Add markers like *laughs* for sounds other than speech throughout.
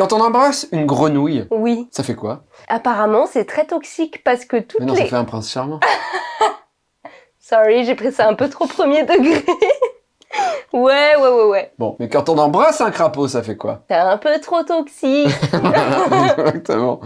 Quand on embrasse une grenouille, Oui. ça fait quoi? Apparemment, c'est très toxique parce que toutes Mais non, les... ça fait un prince charmant. *laughs* Sorry, j'ai pris ça un peu trop premier degré. *laughs* ouais, ouais, ouais, ouais. Bon, mais quand on embrasse un crapaud, ça fait quoi? C'est un peu trop toxique. *laughs* Exactement.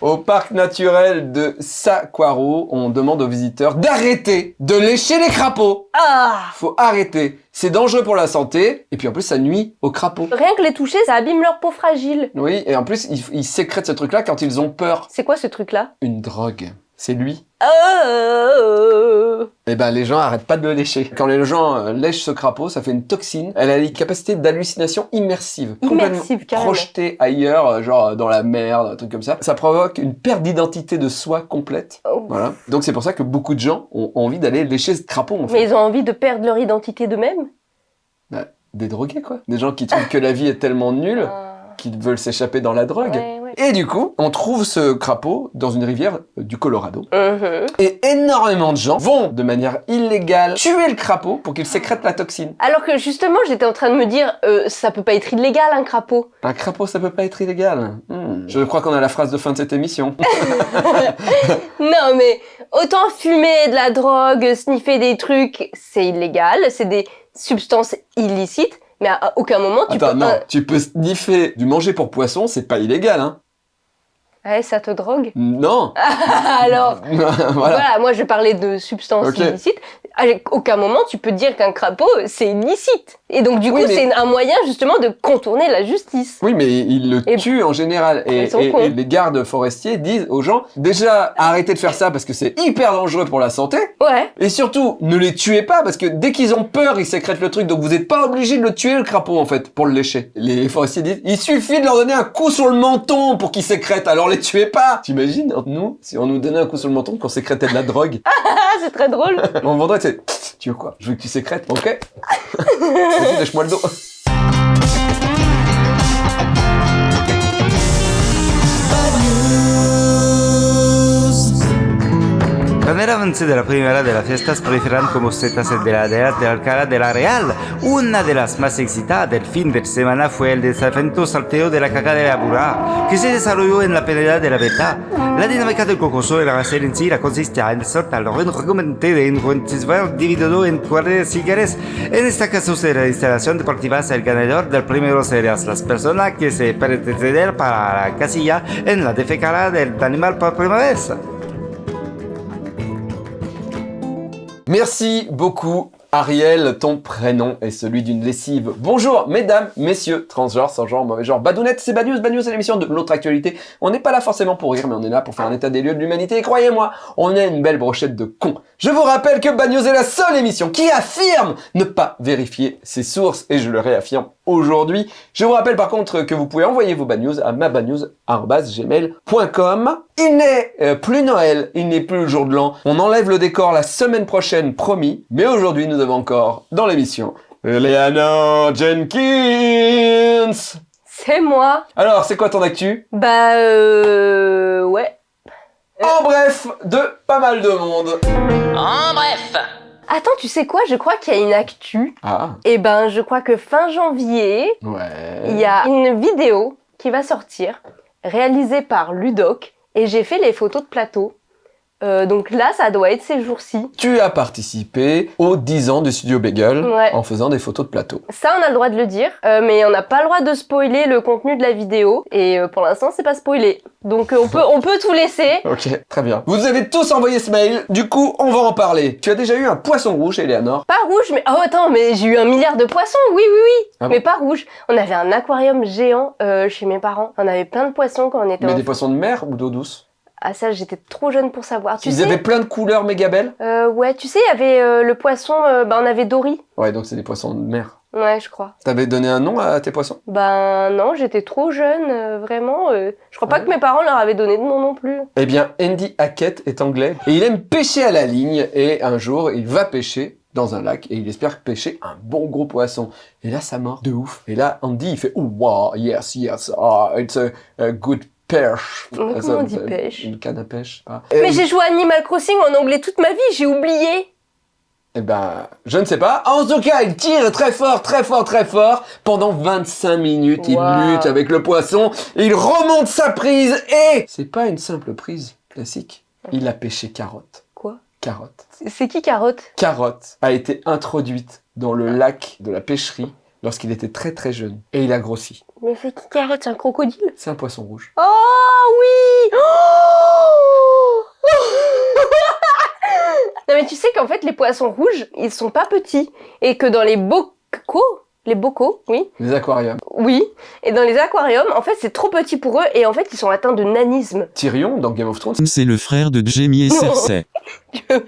Au parc naturel de Saquaro, on demande aux visiteurs d'arrêter de lécher les crapauds. Ah Faut arrêter. C'est dangereux pour la santé. Et puis en plus, ça nuit aux crapauds. Rien que les toucher, ça abîme leur peau fragile. Oui, et en plus, ils, ils sécrètent ce truc-là quand ils ont peur. C'est quoi ce truc-là? Une drogue. C'est lui. Oh Eh ben, les gens arrêtent pas de le lécher. Quand les gens euh, lèchent ce crapaud, ça fait une toxine. Elle a des capacités d'hallucination immersive. Immersive, carrément. projetée ailleurs, euh, genre euh, dans la mer, un truc comme ça. Ça provoque une perte d'identité de soi complète. Oh. Voilà. Donc c'est pour ça que beaucoup de gens ont envie d'aller lécher ce crapaud, en fait. Mais ils ont envie de perdre leur identité d'eux-mêmes Des drogués, quoi. Des gens qui trouvent que la vie est tellement nulle Ah. qu'ils veulent s'échapper dans la drogue. Ouais, Et du coup, on trouve ce crapaud dans une rivière euh, du Colorado. Mhm. Et énormément de gens vont, de manière illégale, tuer le crapaud pour qu'il sécrète la toxine. Alors que justement, j'étais en train de me dire, euh, ça peut pas être illégal un crapaud. Un crapaud, ça peut pas être illégal. Hmm. Je crois qu'on a la phrase de fin de cette émission. *laughs* Non mais autant fumer de la drogue, sniffer des trucs, c'est illégal, c'est des substances illicites, mais à aucun moment tu Attends, peux... non, tu peux sniffer du manger pour poisson, c'est pas illégal, hein Ouais, ça te drogue? Non *laughs* Alors, *laughs* Voilà. voilà. moi je parlais de substances illicites. À aucun moment tu peux dire qu'un crapaud c'est illicite. Et donc du Oui, coup mais- c'est un moyen justement de contourner la justice. Oui, mais ils le Et- tuent en général. Et, les gardes forestiers disent aux gens, déjà, arrêtez de faire ça parce que c'est hyper dangereux pour la santé. Ouais. Et surtout, ne les tuez pas parce que dès qu'ils ont peur, ils sécrètent le truc. Donc vous n'êtes pas obligé de le tuer, le crapaud, en fait, pour le lécher. Les forestiers disent, il suffit de leur donner un coup sur le menton pour qu'ils sécrètent. Alors les tuez pas T'imagines, nous, si on nous donnait un coup sur le menton qu'on sécrétait de la drogue, *laughs* c'est très drôle. on vendrait, c'est, tu veux quoi? Je veux que tu sécrètes, ok? *laughs* Vas-y, lèche-moi le dos. Cuando era avance de la primera de las fiestas proliferan como setas de la de Alcalá de la Real, una de las más excitadas del fin de semana fue el desafiante salteo de la caca de la burra, que se desarrolló en la pelea de la beta. La dinámica del cocoso de la hacer en sí consistía en soltar lo recomendante de un dividido en cuadras siguientes. En este caso será la instalación deportiva el ganador del primero serías las personas que se pertenecen para la casilla en la defecara del animal por primera vez. Merci beaucoup, Ariel. Ton prénom est celui d'une lessive. Bonjour, mesdames, messieurs, transgenres, sans genre, mauvais genre. Badounette, c'est Bad News. Bad c'est l'émission de l'autre actualité. On n'est pas là forcément pour rire, mais on est là pour faire un état des lieux de l'humanité. Et croyez-moi, on est une belle brochette de cons. Je vous rappelle que Bad News est la seule émission qui affirme ne pas vérifier ses sources. Et je le réaffirme aujourd'hui. Je vous rappelle par contre que vous pouvez envoyer vos bad news à mabadnews.gmail.com. Il n'est euh, plus Noël, il n'est plus le jour de l'an. On enlève le décor la semaine prochaine, promis. Mais aujourd'hui, nous avons encore dans l'émission Eleanor Jenkins. C'est moi. Alors, c'est quoi ton actu? Bah euh... Ouais. En bref, de pas mal de monde. En bref Attends, tu sais quoi? Je crois qu'il y a une actu. Ah, Eh ben, je crois que fin janvier, ouais. il y a une vidéo qui va sortir, réalisée par Ludoc, et j'ai fait les photos de plateau. Euh, donc là, ça doit être ces jours-ci. Tu as participé aux 10 ans du studio Bagel Ouais. en faisant des photos de plateau. Ça, on a le droit de le dire, euh, mais on n'a pas le droit de spoiler le contenu de la vidéo, et euh, pour l'instant, c'est pas spoilé. Donc on peut, on peut tout laisser. *laughs* Ok, très bien. Vous avez tous envoyé ce mail, du coup, on va en parler. Tu as déjà eu un poisson rouge, Eleanor? Pas rouge, mais... Oh attends, mais j'ai eu un milliard de poissons, oui, oui, oui. Ah bon? Mais pas rouge. On avait un aquarium géant euh, chez mes parents. On avait plein de poissons quand on était Mais enfant. des poissons de mer ou d'eau douce? Ah ça, j'étais trop jeune pour savoir. Tu Ils sais, avaient plein de couleurs méga belles euh, ouais, tu sais, il y avait euh, le poisson, euh, bah on avait Dory. Ouais, donc c'est des poissons de mer. Ouais, je crois. T'avais donné un nom à tes poissons? Ben non, j'étais trop jeune, euh, vraiment. euh, je crois pas que mes parents leur avaient donné de nom non plus. Eh bien, Andy Hackett est anglais et il aime pêcher à la ligne et un jour, il va pêcher dans un lac et il espère pêcher un bon gros poisson. Et là, ça mord de ouf. Et là, Andy, il fait « Oh, wow, yes, yes, ah, it's a, a good Ah, comment ça, on dit pêche Une canne à pêche. ah. Mais j'ai joué à Animal Crossing en anglais toute ma vie, j'ai oublié. Eh ben, je ne sais pas. En tout cas, il tire très fort, très fort, très fort. Pendant 25 minutes, il lutte avec le poisson. Il remonte sa prise et... C'est pas une simple prise classique. Il a pêché carotte. Quoi? Carotte. C'est- C'est qui Carotte? Carotte a été introduite dans le lac de la pêcherie lorsqu'il était très très jeune. Et il a grossi. Mais c'est qui Carotte C'est un crocodile C'est un poisson rouge. Oh oui Oh *laughs* Non mais tu sais qu'en fait les poissons rouges, ils sont pas petits et que dans les bocaux, les bocaux, oui, Les aquariums. oui, et dans les aquariums, en fait c'est trop petit pour eux et en fait ils sont atteints de nanisme. Tyrion, dans Game of Thrones, C'est le frère de Jaime et. Cersei. *laughs*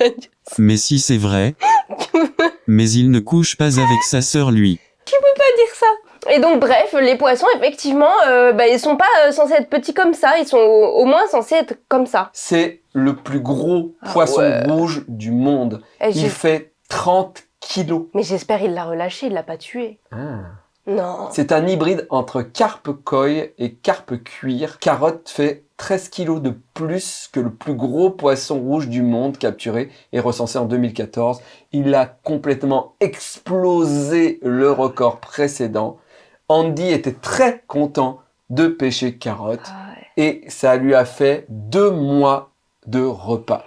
Mais si c'est vrai. *laughs* Mais il ne couche pas avec sa sœur lui. Et donc bref, les poissons effectivement, euh, bah, ils sont pas euh, censés être petits comme ça, ils sont au, au moins censés être comme ça. c'est le plus gros Ah poisson ouais. rouge du monde. Et Il fait 30 kilos. Mais j'espère il l'a relâché, il l'a pas tué. Non. C'est un hybride entre carpe koi et carpe cuir. Carotte fait 13 kilos de plus que le plus gros poisson rouge du monde capturé et recensé en 2014. Il a complètement explosé le record précédent. Andy était très content de pêcher carotte Ah ouais. et ça lui a fait deux mois de repas.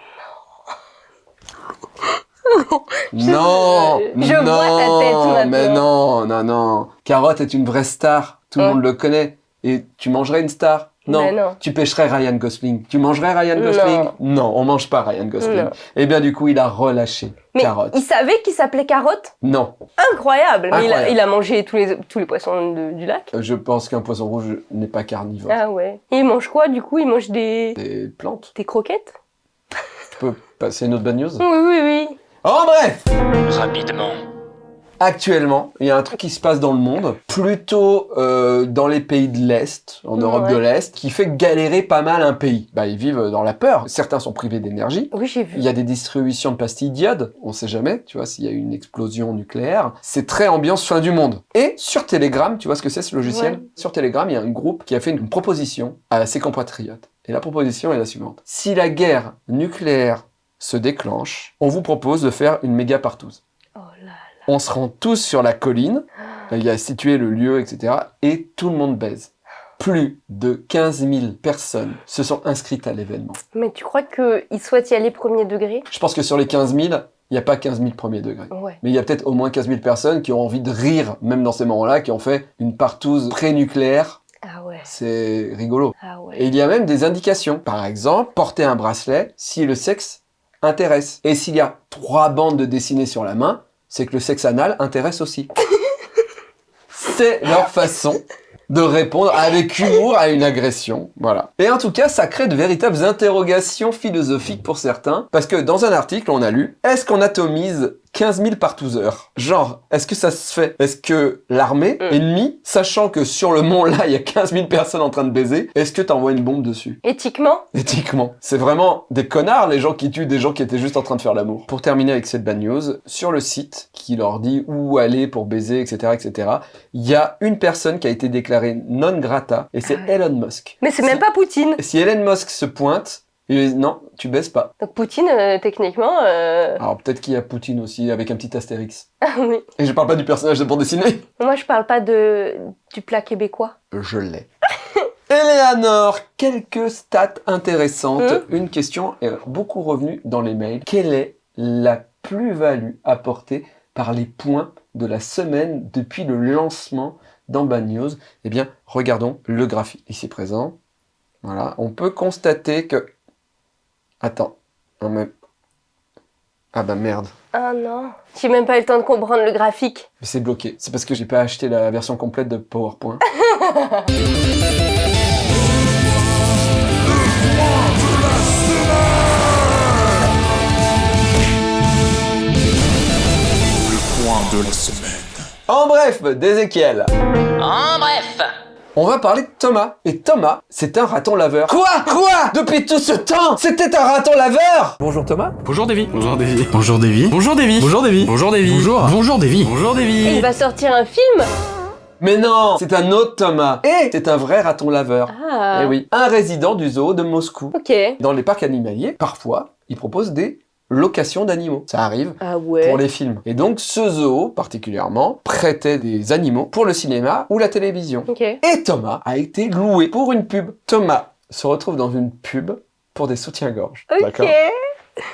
*laughs* non, je non, vois ta tête maintenant. mais non, non, non. Carotte est une vraie star, tout le Ouais. monde le connaît. Et tu mangerais une star? Non. Non. Tu pêcherais Ryan Gosling. Tu mangerais Ryan Gosling? Non, on mange pas Ryan Gosling. Non. Et bien du coup, il a relâché Mais Carotte. il savait qu'il s'appelait Carotte? Non, Incroyable, Mais il a, Incroyable. il a mangé tous les, tous les poissons de- du lac? Euh, je pense qu'un poisson rouge n'est pas carnivore. Ah ouais. Et il mange quoi du coup? Il mange des, Des plantes. des croquettes? Tu peux passer une autre bad news? Oui, oui, oui. En bref Rapidement. Actuellement, il y a un truc qui se passe dans le monde, plutôt euh, dans les pays de l'Est, en Europe Ouais. de l'Est, qui fait galérer pas mal un pays. Bah, ils vivent dans la peur. Certains sont privés d'énergie. Oui, j'ai vu. Il y a des distributions de pastilles d'iode, on sait jamais, tu vois, s'il y a une explosion nucléaire. C'est très ambiance fin du monde. Et sur Telegram, tu vois ce que c'est ce logiciel Ouais. Sur Telegram, il y a un groupe qui a fait une proposition à ses compatriotes. Et la proposition est la suivante. Si la guerre nucléaire se déclenche, on vous propose de faire une méga partouze. On se rend tous sur la colline, il y a situé le lieu, etc. Et tout le monde baise. Plus de 15 000 personnes se sont inscrites à l'événement. Mais tu crois qu'il souhaite y aller premier degré? Je pense que sur les 15 000, il n'y a pas 15 000 premiers degrés. Ouais. Mais il y a peut-être au moins 15 000 personnes qui ont envie de rire, même dans ces moments-là, qui ont fait une partouze pré-nucléaire. Ah ouais. C'est rigolo. Ah ouais. Et il y a même des indications. Par exemple, porter un bracelet si le sexe intéresse. Et s'il y a trois bandes de dessinées sur la main, c'est que le sexe anal intéresse aussi. c'est leur façon de répondre avec humour à une agression. Voilà. Et en tout cas, ça crée de véritables interrogations philosophiques pour certains, parce que dans un article, on a lu « Est-ce qu'on atomise 15 000 partouzeurs. Genre, est-ce que ça se fait? Est-ce que l'armée Mm. ennemie, sachant que sur le mont là, il y a 15 000 personnes en train de baiser, est-ce que t'envoies une bombe dessus? Éthiquement? Éthiquement. C'est vraiment des connards, les gens qui tuent des gens qui étaient juste en train de faire l'amour. Pour terminer avec cette bad news, sur le site qui leur dit où aller pour baiser, etc., etc., il y a une personne qui a été déclarée non grata, et c'est Ah ouais. Elon Musk. Mais c'est Si- même pas Poutine. Si Elon Musk se pointe, non, tu baises pas. Donc Poutine, euh, techniquement... euh, Alors peut-être qu'il y a Poutine aussi, avec un petit astérix. *laughs* Ah oui. Et je parle pas du personnage de bande dessinée. Moi, je parle pas de du plat québécois. Je l'ai. *laughs* Eleanor, quelques stats intéressantes. Hein Une question est beaucoup revenue dans les mails. Quelle est la plus-value apportée par les points de la semaine depuis le lancement d'Amba News? Eh bien, regardons le graphique ici présent. Voilà, on peut constater que... Attends, non mais... Ah bah merde, Ah non. J'ai même pas eu le temps de comprendre le graphique. Mais c'est bloqué. C'est parce que j'ai pas acheté la version complète de PowerPoint. *laughs* Point de la semaine. En bref, d'Ezekiel. En bref, On va parler de Thomas. Et Thomas, c'est un raton laveur. Quoi? Quoi? Depuis tout ce temps, c'était un raton laveur Bonjour Thomas. Bonjour Davy. Bonjour Davy. Bonjour Davy. Bonjour Davy. Bonjour Davy. Bonjour Davy. Bonjour. Bonjour Davy. Bonjour Et Davy. il va sortir un film? Mais non C'est un autre Thomas. Et c'est un vrai raton laveur. Ah. Eh oui. Un résident du zoo de Moscou. Ok. Dans les parcs animaliers, parfois, ils proposent des location d'animaux. Ça arrive Ah ouais. pour les films. Et donc, ce zoo, particulièrement, prêtait des animaux pour le cinéma ou la télévision. Et Thomas a été loué pour une pub. Thomas se retrouve dans une pub pour des soutiens-gorge. Ok.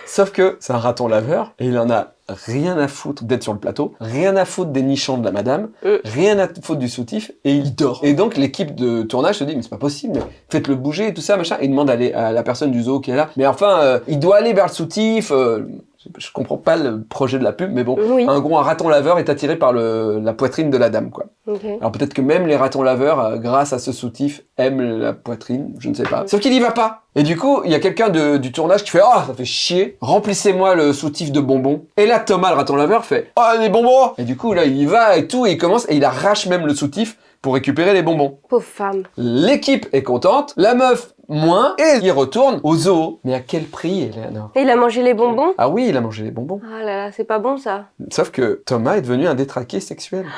Sauf que c'est un raton laveur et il en a rien à foutre d'être sur le plateau, rien à foutre des nichons de la madame, Euh. rien à foutre du soutif et il dort. Et donc l'équipe de tournage se dit mais c'est pas possible, mais faites-le bouger et tout ça machin. Et il demande à, les- à la personne du zoo qui est là, mais enfin euh, il doit aller vers le soutif. euh, je, comprends pas le projet de la pub, mais bon. Oui. En gros, un raton laveur est attiré par le, la poitrine de la dame, quoi. Alors peut-être que même les ratons laveurs, euh, grâce à ce soutif, aiment la poitrine, je ne sais pas. Sauf qu'il y va pas. Et du coup, il y a quelqu'un du tournage qui fait « Ah, ça fait chier, remplissez-moi le soutif de bonbons. » Et là, Thomas, le raton laveur, fait « Ah, des bonbons !» Et du coup, là, il y va et tout, et il commence, et il arrache même le soutif pour récupérer les bonbons. Pauvre femme. L'équipe est contente, la meuf moins, et il retourne au zoo. Mais à quel prix, Eleanor? Et il a mangé les bonbons? Ah oui, il a mangé les bonbons. Ah là là, c'est pas bon ça. Sauf que Thomas est devenu un détraqué sexuel. *gasps*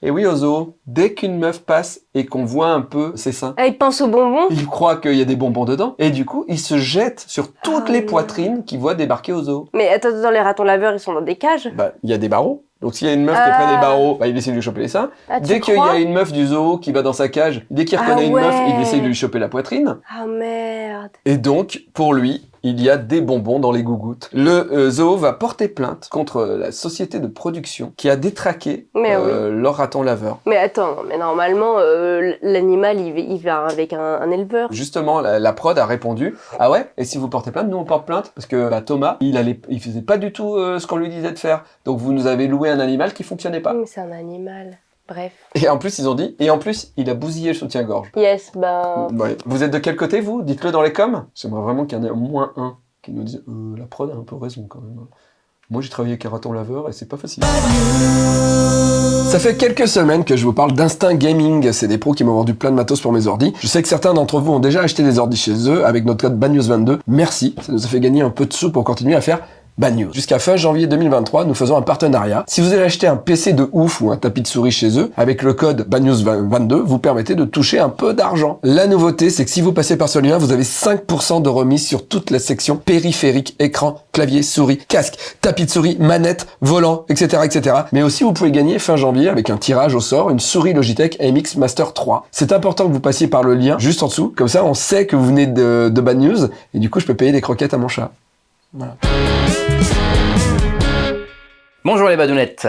Et oui, au zoo, dès qu'une meuf passe et qu'on voit un peu ses seins, Ah, il pense aux bonbons? il croit qu'il y a des bonbons dedans, et du coup, il se jette sur toutes Ah les non. poitrines qu'il voit débarquer au zoo. Mais attends, attends, les ratons laveurs, ils sont dans des cages? Bah, il y a des barreaux. Donc s'il y a une meuf qui est près Ah. des barreaux, bah, il essaie de lui choper les seins. Ah, Dès qu'il y a une meuf du zoo qui va dans sa cage, dès qu'il Ah reconnaît une meuf, il essaie de lui choper la poitrine. Ah merde. Et donc, pour lui, il y a des bonbons dans les gougouttes. Le euh, zoo va porter plainte contre la société de production qui a détraqué Mais euh, leur raton laveur. Mais attends, mais normalement, euh, l'animal, il, va- il va avec un, un éleveur. Justement, la, la prod a répondu Ah ouais Et si vous portez plainte, nous on porte plainte parce que bah, Thomas, il allait, il faisait pas du tout euh, ce qu'on lui disait de faire. Donc vous nous avez loué un animal qui fonctionnait pas. Mais c'est un animal. Bref. Et en plus ils ont dit Et en plus il a bousillé le soutien-gorge. Yes, ben... Ouais. Vous êtes de quel côté vous? Dites-le dans les coms. J'aimerais vraiment qu'il y en ait au moins un qui nous dise euh, La prod a un peu raison quand même. Moi j'ai travaillé avec un raton laveur et c'est pas facile. Ça fait quelques semaines que je vous parle d'Instinct Gaming. C'est des pros qui m'ont vendu plein de matos pour mes ordis. Je sais que certains d'entre vous ont déjà acheté des ordis chez eux avec notre code BANEWS22. Merci, ça nous a fait gagner un peu de sous pour continuer à faire Bad News. Jusqu'à fin janvier 2023, nous faisons un partenariat. Si vous allez acheter un PC de ouf ou un tapis de souris chez eux, avec le code BANEWS22, vous permettez de toucher un peu d'argent. La nouveauté, c'est que si vous passez par ce lien, vous avez 5% de remise sur toute la section périphérique, écran, clavier, souris, casque, tapis de souris, manette, volant, etc., etc. Mais aussi, vous pouvez gagner fin janvier avec un tirage au sort, une souris Logitech MX Master 3. C'est important que vous passiez par le lien juste en dessous. Comme ça, on sait que vous venez de, de Bad News et du coup, je peux payer des croquettes à mon chat. Voilà. Bonjour les badounettes.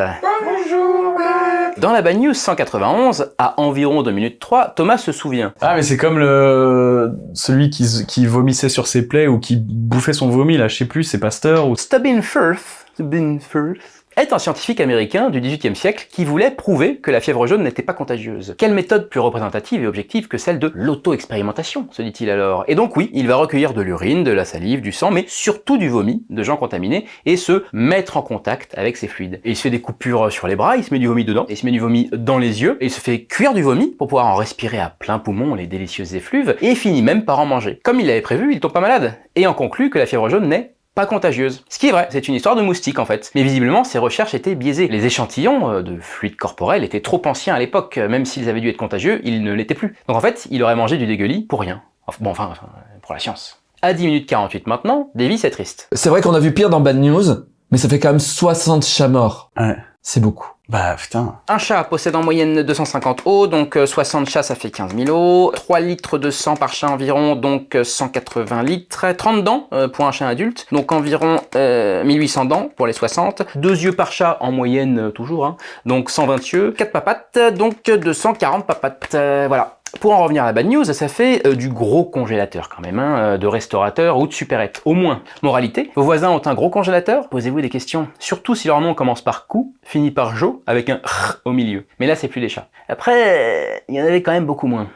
Dans la Bad News 191, à environ 2 minutes 3, Thomas se souvient. Ah, mais c'est comme le celui qui, qui vomissait sur ses plaies ou qui bouffait son vomi, là, je sais plus, c'est Pasteur ou... Stubin Firth, Stubin Firth est un scientifique américain du XVIIIe siècle qui voulait prouver que la fièvre jaune n'était pas contagieuse. Quelle méthode plus représentative et objective que celle de l'auto-expérimentation, se dit-il alors. Et donc oui, il va recueillir de l'urine, de la salive, du sang, mais surtout du vomi de gens contaminés et se mettre en contact avec ces fluides. Et il se fait des coupures sur les bras, il se met du vomi dedans, et il se met du vomi dans les yeux, et il se fait cuire du vomi pour pouvoir en respirer à plein poumon les délicieuses effluves, et finit même par en manger. Comme il l'avait prévu, il tombe pas malade, et en conclut que la fièvre jaune n'est pas contagieuse. Ce qui est vrai, c'est une histoire de moustique en fait. Mais visiblement, ces recherches étaient biaisées. Les échantillons euh, de fluide corporel étaient trop anciens à l'époque, même s'ils avaient dû être contagieux, ils ne l'étaient plus. Donc en fait, il aurait mangé du dégueulis pour rien. Enfin, bon, enfin, enfin, pour la science. À 10 minutes 48 maintenant, Davis est triste. C'est vrai qu'on a vu pire dans Bad News, mais ça fait quand même 60 chats morts. Ouais. C'est beaucoup. Bah, putain. Un chat possède en moyenne 250 os, donc euh, 60 chats ça fait 15 000 os. 3 litres de sang par chat environ, donc euh, 180 litres. 30 dents euh, pour un chat adulte, donc environ euh, 1800 dents pour les 60. Deux yeux par chat en moyenne euh, toujours, hein, donc 120 yeux. 4 papates, donc 240 papates. Euh, voilà. Pour en revenir à la bad news, ça fait euh, du gros congélateur quand même, hein, euh, de restaurateur ou de supérette, au moins. Moralité, vos voisins ont un gros congélateur? Posez-vous des questions. Surtout si leur nom commence par cou, finit par jo, avec un r au milieu. Mais là, c'est plus des chats. Après, il y en avait quand même beaucoup moins.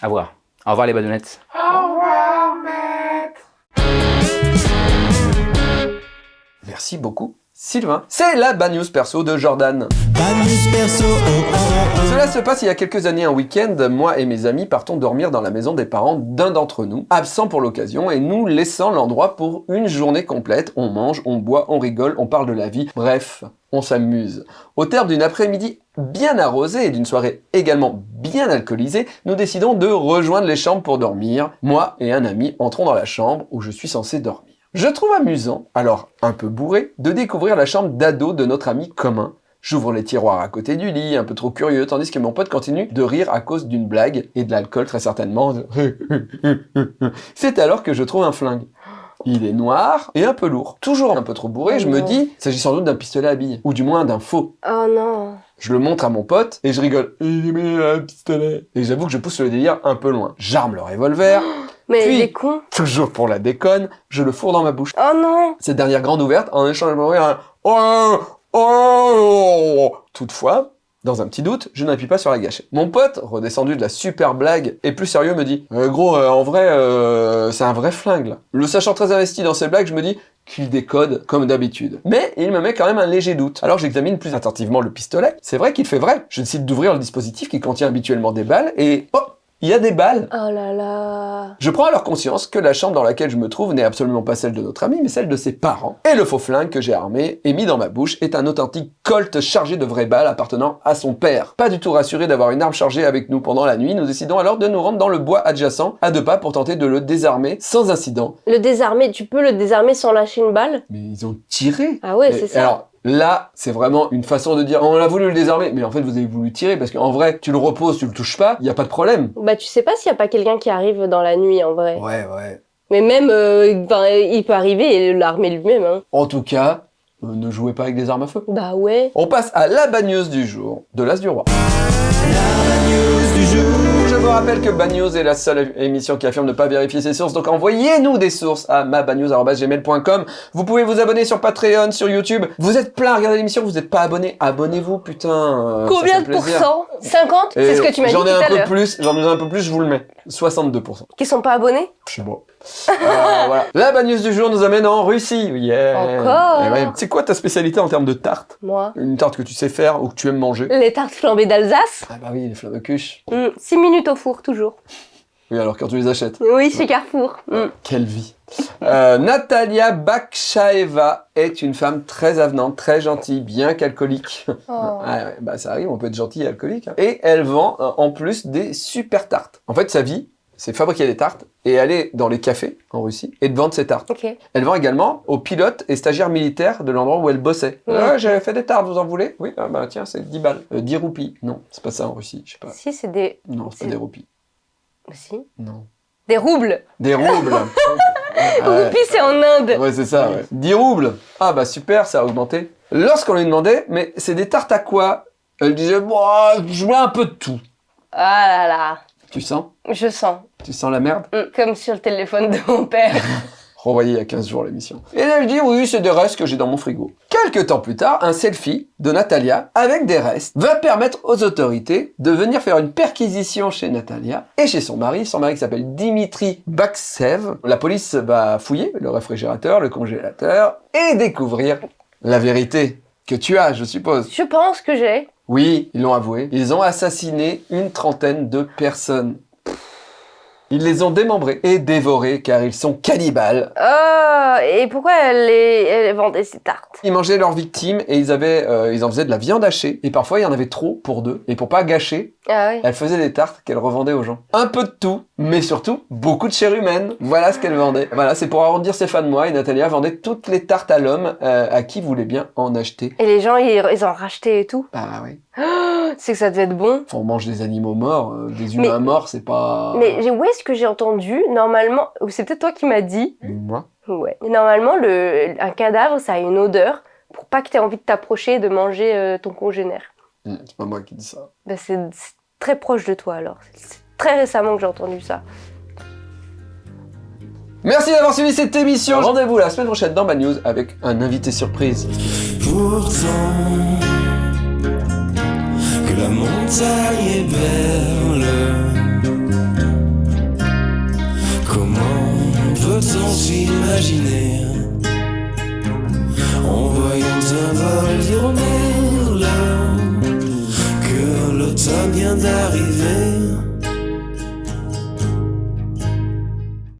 À voir. Au revoir les badounettes. Merci beaucoup, Sylvain. C'est la Bad News perso de Jordan. Cela se passe il y a quelques années un week-end. Moi et mes amis partons dormir dans la maison des parents d'un d'entre nous, absent pour l'occasion, et nous laissant l'endroit pour une journée complète. On mange, on boit, on rigole, on parle de la vie. Bref, on s'amuse. Au terme d'une après-midi bien arrosée et d'une soirée également bien alcoolisée, nous décidons de rejoindre les chambres pour dormir. Moi et un ami entrons dans la chambre où je suis censé dormir. Je trouve amusant, alors un peu bourré, de découvrir la chambre d'ado de notre ami commun. J'ouvre les tiroirs à côté du lit, un peu trop curieux, tandis que mon pote continue de rire à cause d'une blague, et de l'alcool très certainement. *laughs* C'est alors que je trouve un flingue. Il est noir et un peu lourd. Toujours un peu trop bourré, je me Non. dis, il s'agit sans doute d'un pistolet à billes, ou du moins d'un faux. Oh non. Je le montre à mon pote et je rigole. Il met un pistolet. Et j'avoue que je pousse le délire un peu loin. J'arme le revolver, *gasps* Mais Puis- il est con. toujours pour la déconne, je le fourre dans ma bouche. Oh non. Cette dernière grande ouverte, en échange de m'ouvrir un oh, oh. Toutefois, dans un petit doute, je n'appuie pas sur la gâchette. Mon pote, redescendu de la super blague, et plus sérieux, me dit Euh, Gros, euh, en vrai, euh, c'est un vrai flingue, là. » Le sachant très investi dans ses blagues, je me dis qu'il décode, comme d'habitude. Mais il me met quand même un léger doute. Alors j'examine plus attentivement le pistolet. C'est vrai qu'il fait vrai. Je décide d'ouvrir le dispositif qui contient habituellement des balles, et oh il y a des balles Oh là là. je prends alors conscience que la chambre dans laquelle je me trouve n'est absolument pas celle de notre ami, mais celle de ses parents. Et le faux flingue que j'ai armé et mis dans ma bouche est un authentique colt chargé de vraies balles appartenant à son père. Pas du tout rassuré d'avoir une arme chargée avec nous pendant la nuit, nous décidons alors de nous rendre dans le bois adjacent, à deux pas pour tenter de le désarmer sans incident. Le désarmer, tu peux le désarmer sans lâcher une balle? Mais ils ont tiré Ah ouais, c'est ça. Alors là, c'est vraiment une façon de dire on a voulu le désarmer, mais en fait vous avez voulu tirer parce qu'en vrai, tu le reposes, tu le touches pas, il y a pas de problème. Bah tu sais pas s'il y a pas quelqu'un qui arrive dans la nuit en vrai. Ouais, ouais. Mais même, euh, ben, il peut arriver et l'armer lui-même. Hein. En tout cas, euh, ne jouez pas avec des armes à feu. Bah ouais. On passe à la bagneuse du jour de l'As du Roi. Vous rappelle que Bagnews est la seule émission qui affirme ne pas vérifier ses sources, donc envoyez-nous des sources à mabagnews.gmail.com. Vous pouvez vous abonner sur Patreon, sur YouTube. Vous êtes plein à regarder l'émission, vous n'êtes pas abonné, abonnez-vous, putain. euh, Combien de pourcents? 50 C'est ce que tu m'as dit J'en ai un peu plus, j'en ai un peu plus, je vous le mets. 62%. Qui sont pas abonnés? Je sais pas. Euh, *laughs* voilà. La bagneuse du jour nous amène en Russie. Yeah. Encore Eh ouais. C'est quoi ta spécialité en termes de tarte? Moi. Une tarte que tu sais faire ou que tu aimes manger? Les tartes flambées d'Alsace Ah bah oui, les fleurs de cuche. 6 minutes au four, toujours. Oui, alors quand tu les achètes. Oui, chez Carrefour. Mm. Quelle vie. Euh, Natalia Bakshaeva est une femme très avenante, très gentille, bien qu'alcoolique. Oh. *laughs* Ah ouais, bah ça arrive, on peut être gentil et alcoolique. hein. Et elle vend euh, en plus des super tartes. En fait, sa vie, c'est fabriquer des tartes et aller dans les cafés en Russie et de vendre ses tartes. Elle vend également aux pilotes et stagiaires militaires de l'endroit où elle bossait. Ah, j'ai fait des tartes, vous en voulez? Oui, ah bah tiens, c'est 10 balles. Euh, 10 roupies. Non, c'est pas ça en Russie, je sais pas. Si, c'est des... Non, c'est pas des roupies. Si. Non. Des roubles. Des roubles. *laughs* Ouais. Roupies, c'est en Inde. Ouais, c'est ça, ouais. 10 roubles. Ah bah super, ça a augmenté. Lorsqu'on lui demandait, mais c'est des tartes à quoi? Elle disait, bon, je mets un peu de tout. Ah là là. Tu sens? Je sens. Tu sens la merde? Mm, Comme sur le téléphone de mon père. *laughs* Renvoyé il y a 15 jours l'émission. Et elle dit, oui, c'est des restes que j'ai dans mon frigo. Quelques temps plus tard, un selfie de Natalia avec des restes va permettre aux autorités de venir faire une perquisition chez Natalia et chez son mari, son mari qui s'appelle Dimitri Baksev. La police va fouiller le réfrigérateur, le congélateur et découvrir la vérité que tu as, je suppose. Je pense que j'ai. Oui, ils l'ont avoué. Ils ont assassiné une trentaine de personnes. Ils les ont démembrés et dévorés car ils sont cannibales. Oh, et pourquoi elle, vendait ses tartes? Ils mangeaient leurs victimes et ils avaient, euh, ils en faisaient de la viande hachée. Et parfois, il y en avait trop pour deux. Et pour pas gâcher, Ah oui. elle faisait des tartes qu'elle revendait aux gens. Un peu de tout, mais surtout beaucoup de chair humaine. Voilà ce qu'elle vendait. Voilà, c'est pour arrondir ses fins de mois. Et Natalia vendait toutes les tartes à l'homme euh, à qui voulait bien en acheter. Et les gens, ils, ils en rachetaient et tout. Ah oui. C'est que ça devait être bon. Enfin, on mange des animaux morts, euh, des humains morts, c'est pas. Mais où est-ce que j'ai entendu Normalement, c'est peut-être toi qui m'as dit? Moi. Ouais. Normalement, le, un cadavre, ça a une odeur pour pas que tu aies envie de t'approcher et de manger euh, ton congénère. Hmm, C'est pas moi qui dis ça. C'est c'est très proche de toi alors très récemment que j'ai entendu ça. Merci d'avoir suivi cette émission. Rendez-vous la semaine prochaine dans ma news avec un invité surprise. Pourtant que la montagne est belle, comment peut-on s'imaginer? En voyant un vol dire que l'automne vient d'arriver?